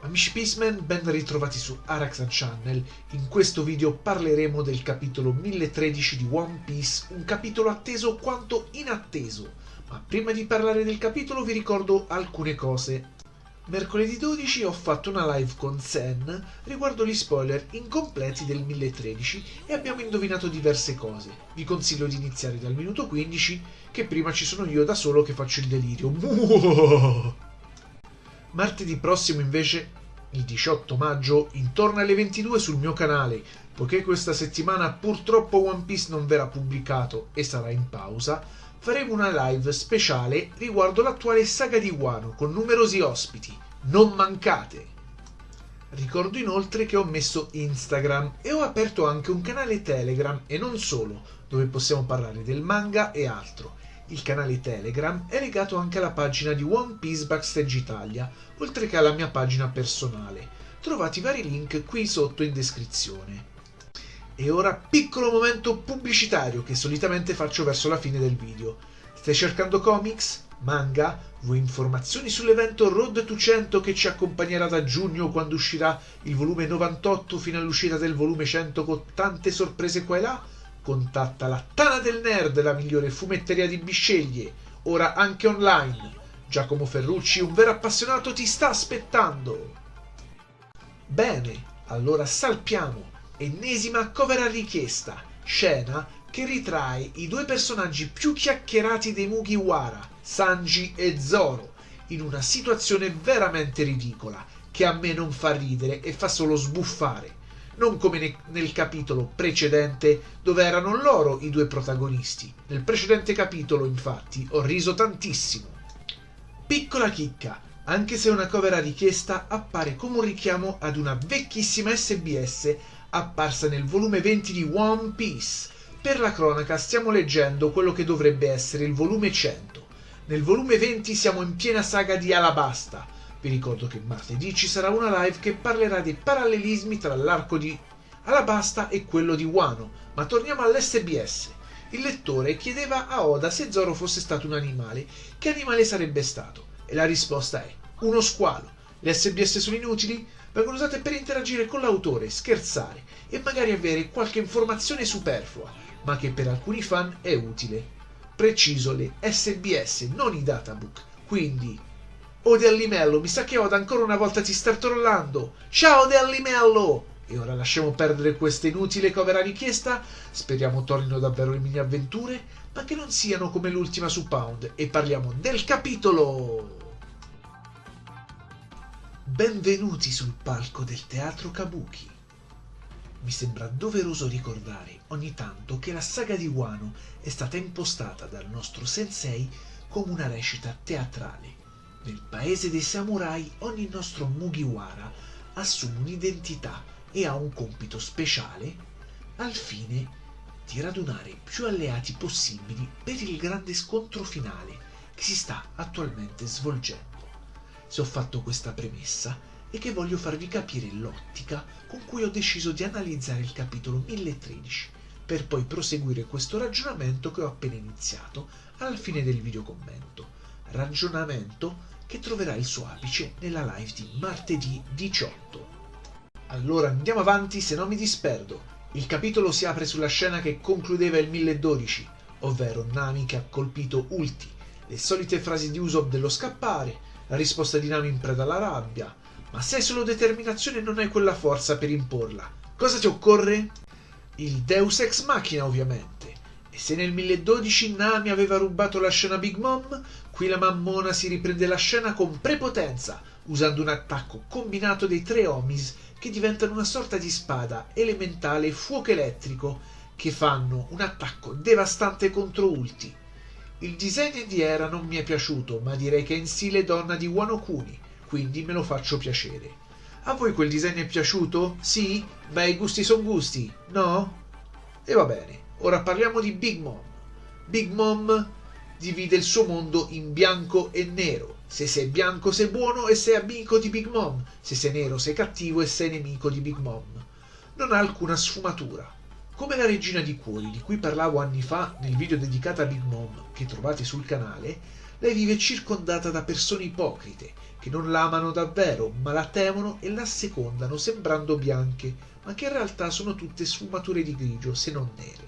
Amici Peaceman, ben ritrovati su Araxan Channel. In questo video parleremo del capitolo 1013 di One Piece, un capitolo atteso quanto inatteso. Ma prima di parlare del capitolo vi ricordo alcune cose. Mercoledì 12 ho fatto una live con Sen riguardo gli spoiler incompleti del 1013 e abbiamo indovinato diverse cose. Vi consiglio di iniziare dal minuto 15, che prima ci sono io da solo che faccio il delirio. Martedì prossimo invece, il 18 maggio, intorno alle 22 sul mio canale, poiché questa settimana purtroppo One Piece non verrà pubblicato e sarà in pausa, faremo una live speciale riguardo l'attuale saga di Wano con numerosi ospiti. Non mancate! Ricordo inoltre che ho messo Instagram e ho aperto anche un canale Telegram e non solo, dove possiamo parlare del manga e altro. Il canale Telegram è legato anche alla pagina di One Piece Backstage Italia, oltre che alla mia pagina personale. Trovate i vari link qui sotto in descrizione. E ora piccolo momento pubblicitario che solitamente faccio verso la fine del video. Stai cercando comics? Manga? Vuoi informazioni sull'evento Road to 100 che ci accompagnerà da giugno quando uscirà il volume 98 fino all'uscita del volume 100 con tante sorprese qua e là? Contatta la Tana del Nerd, la migliore fumetteria di Bisceglie, ora anche online. Giacomo Ferrucci, un vero appassionato, ti sta aspettando. Bene, allora salpiamo. Ennesima cover a richiesta, scena che ritrae i due personaggi più chiacchierati dei Mugiwara, Sanji e Zoro, in una situazione veramente ridicola, che a me non fa ridere e fa solo sbuffare non come ne- nel capitolo precedente dove erano loro i due protagonisti. Nel precedente capitolo, infatti, ho riso tantissimo. Piccola chicca, anche se una cover a richiesta appare come un richiamo ad una vecchissima SBS apparsa nel volume 20 di One Piece. Per la cronaca stiamo leggendo quello che dovrebbe essere il volume 100. Nel volume 20 siamo in piena saga di Alabasta, vi ricordo che martedì ci sarà una live che parlerà dei parallelismi tra l'arco di Alabasta e quello di Wano, ma torniamo all'SBS. Il lettore chiedeva a Oda se Zoro fosse stato un animale, che animale sarebbe stato? E la risposta è uno squalo. Le SBS sono inutili? Vengono usate per interagire con l'autore, scherzare e magari avere qualche informazione superflua, ma che per alcuni fan è utile. Preciso le SBS, non i databook. Quindi Oh Dellimello, mi sa che Oda ancora una volta ti sta trollando. Ciao Dellimello! E ora lasciamo perdere questa inutile cover a richiesta. Speriamo tornino davvero le mini avventure, ma che non siano come l'ultima su Pound. E parliamo del capitolo! Benvenuti sul palco del teatro Kabuki. Mi sembra doveroso ricordare ogni tanto che la saga di Wano è stata impostata dal nostro sensei come una recita teatrale nel paese dei samurai ogni nostro Mugiwara assume un'identità e ha un compito speciale al fine di radunare più alleati possibili per il grande scontro finale che si sta attualmente svolgendo. Se ho fatto questa premessa è che voglio farvi capire l'ottica con cui ho deciso di analizzare il capitolo 1013 per poi proseguire questo ragionamento che ho appena iniziato alla fine del video commento. Ragionamento che troverà il suo apice nella live di martedì 18. Allora andiamo avanti se non mi disperdo. Il capitolo si apre sulla scena che concludeva il 1012, ovvero Nami che ha colpito Ulti, le solite frasi di Usopp dello scappare, la risposta di Nami in preda alla rabbia. Ma se hai solo determinazione non hai quella forza per imporla. Cosa ti occorre? Il Deus ex machina, ovviamente. E se nel 1012 Nami aveva rubato la scena Big Mom, Qui la mammona si riprende la scena con prepotenza, usando un attacco combinato dei tre Omis che diventano una sorta di spada elementale fuoco elettrico che fanno un attacco devastante contro Ulti. Il disegno di Era non mi è piaciuto, ma direi che è in stile donna di Wano Kuni, quindi me lo faccio piacere. A voi quel disegno è piaciuto? Sì? Beh, i gusti sono gusti, no? E va bene, ora parliamo di Big Mom. Big Mom divide il suo mondo in bianco e nero. Se sei bianco sei buono e sei amico di Big Mom, se sei nero sei cattivo e sei nemico di Big Mom. Non ha alcuna sfumatura. Come la regina di cuori di cui parlavo anni fa nel video dedicato a Big Mom che trovate sul canale, lei vive circondata da persone ipocrite che non la amano davvero, ma la temono e la secondano sembrando bianche, ma che in realtà sono tutte sfumature di grigio, se non nere.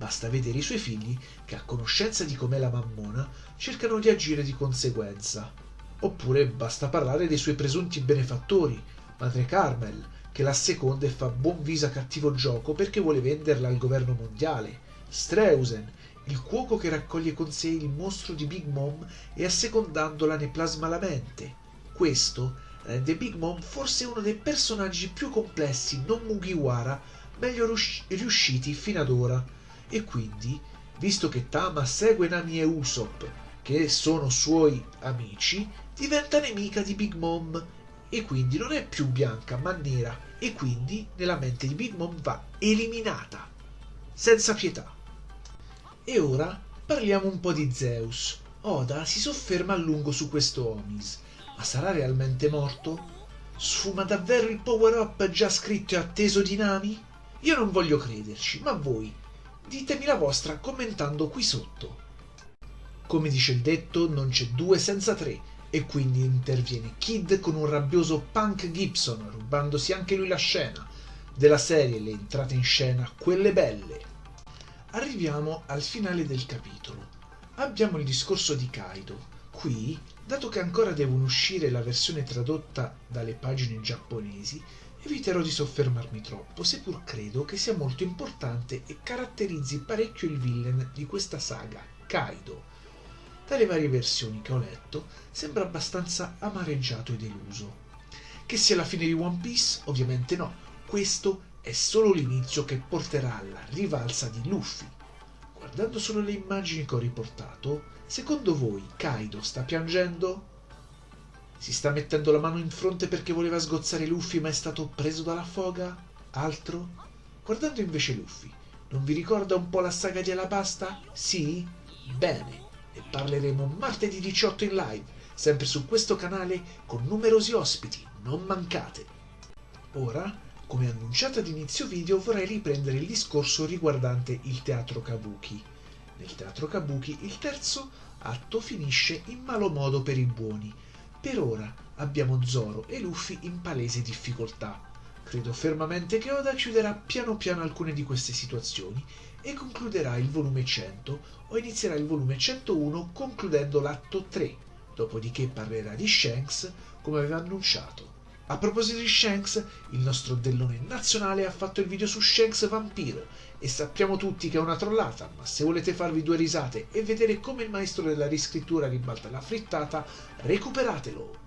Basta vedere i suoi figli che, a conoscenza di com'è la mammona, cercano di agire di conseguenza. Oppure basta parlare dei suoi presunti benefattori, madre Carmel, che la seconda e fa buon viso a cattivo gioco perché vuole venderla al governo mondiale, Streusen, il cuoco che raccoglie con sé il mostro di Big Mom e assecondandola ne plasma la mente. Questo rende Big Mom forse uno dei personaggi più complessi non Mugiwara meglio riusciti fino ad ora. E quindi, visto che Tama segue Nami e Usopp, che sono suoi amici, diventa nemica di Big Mom e quindi non è più bianca ma nera e quindi nella mente di Big Mom va eliminata senza pietà. E ora parliamo un po' di Zeus. Oda si sofferma a lungo su questo Omis, ma sarà realmente morto? Sfuma davvero il power up già scritto e atteso di Nami? Io non voglio crederci, ma voi ditemi la vostra commentando qui sotto. Come dice il detto, non c'è due senza tre, e quindi interviene Kid con un rabbioso Punk Gibson, rubandosi anche lui la scena della serie Le entrate in scena, quelle belle. Arriviamo al finale del capitolo. Abbiamo il discorso di Kaido. Qui, dato che ancora devono uscire la versione tradotta dalle pagine giapponesi, eviterò di soffermarmi troppo, seppur credo che sia molto importante e caratterizzi parecchio il villain di questa saga, Kaido. Dalle varie versioni che ho letto, sembra abbastanza amareggiato e deluso. Che sia la fine di One Piece? Ovviamente no. Questo è solo l'inizio che porterà alla rivalsa di Luffy. Guardando solo le immagini che ho riportato, secondo voi Kaido sta piangendo? Si sta mettendo la mano in fronte perché voleva sgozzare Luffy ma è stato preso dalla foga? Altro? Guardando invece Luffy, non vi ricorda un po' la saga di Alabasta? Sì? Bene, ne parleremo martedì 18 in live, sempre su questo canale con numerosi ospiti, non mancate. Ora come annunciato ad inizio video vorrei riprendere il discorso riguardante il teatro Kabuki. Nel teatro Kabuki il terzo atto finisce in malo modo per i buoni. Per ora abbiamo Zoro e Luffy in palese difficoltà. Credo fermamente che Oda chiuderà piano piano alcune di queste situazioni e concluderà il volume 100 o inizierà il volume 101 concludendo l'atto 3, dopodiché parlerà di Shanks come aveva annunciato. A proposito di Shanks, il nostro dellone nazionale ha fatto il video su Shanks Vampiro e sappiamo tutti che è una trollata, ma se volete farvi due risate e vedere come il maestro della riscrittura ribalta la frittata, recuperatelo.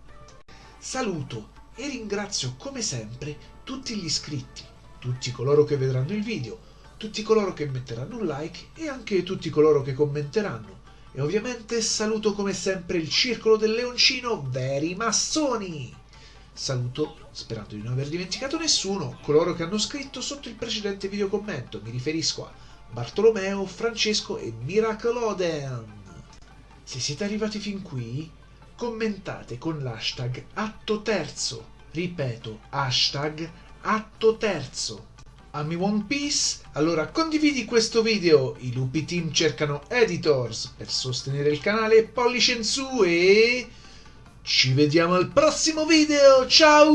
Saluto e ringrazio come sempre tutti gli iscritti, tutti coloro che vedranno il video, tutti coloro che metteranno un like e anche tutti coloro che commenteranno. E ovviamente saluto come sempre il circolo del leoncino veri massoni! Saluto, sperando di non aver dimenticato nessuno, coloro che hanno scritto sotto il precedente video commento. Mi riferisco a Bartolomeo, Francesco e Miracoloden. Se siete arrivati fin qui, commentate con l'hashtag atto terzo. Ripeto, hashtag atto terzo. Ami One Piece? Allora condividi questo video. I lupi team cercano editors per sostenere il canale, pollice in su e... Ci vediamo al prossimo video, ciao!